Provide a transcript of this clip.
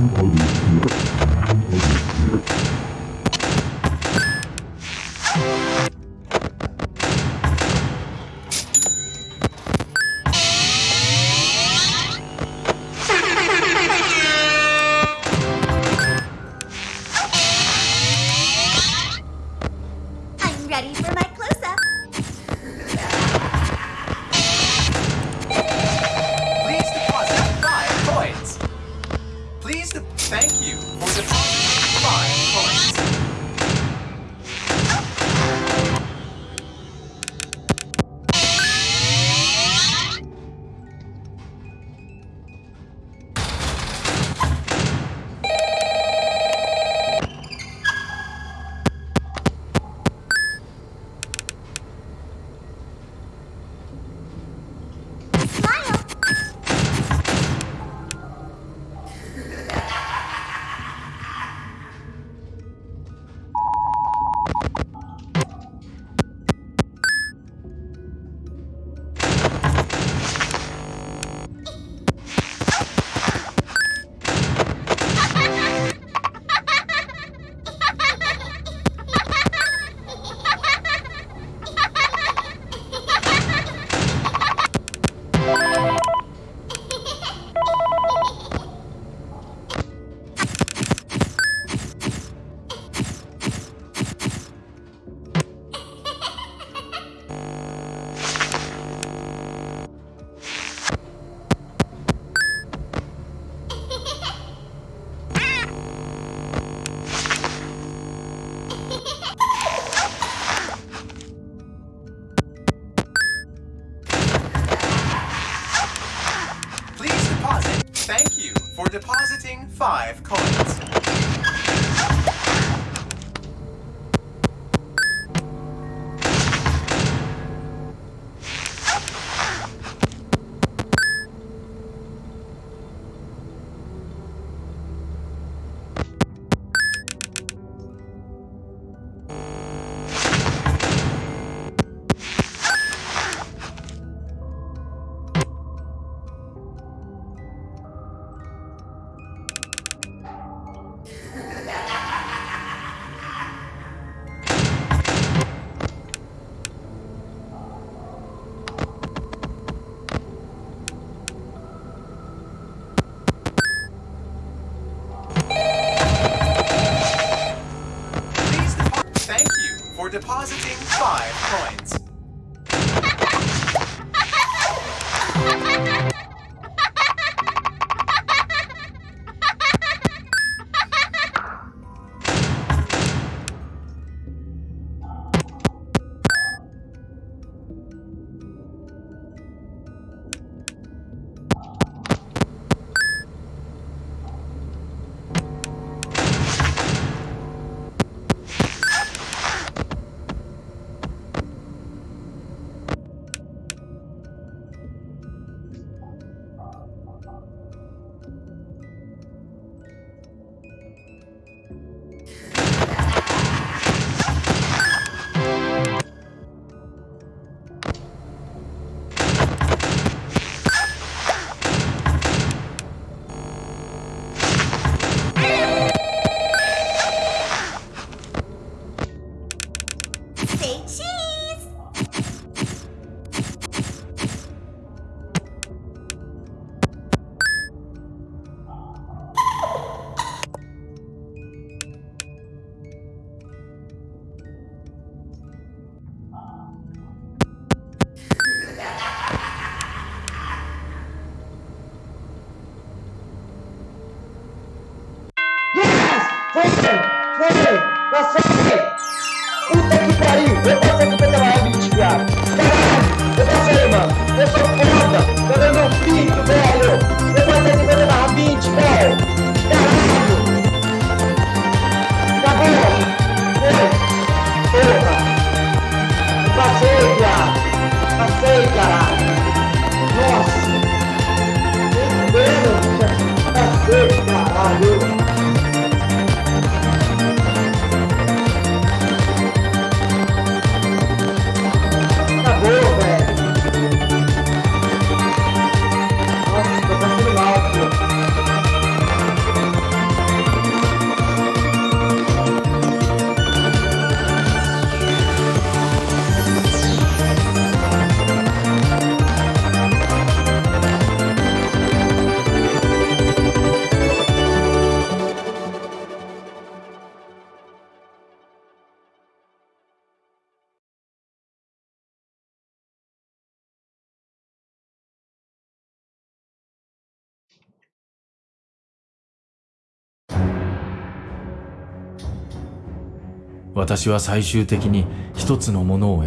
Welcome to for depositing 5 coins. For depositing 5 coins. Foi! Passei! Puta que pariu! Eu passei com o PTR 20, viado! Caralho! Eu passei, mano! Eu sou foda! Dando meu pinto, velho! 私は最終的に一つのものを得た」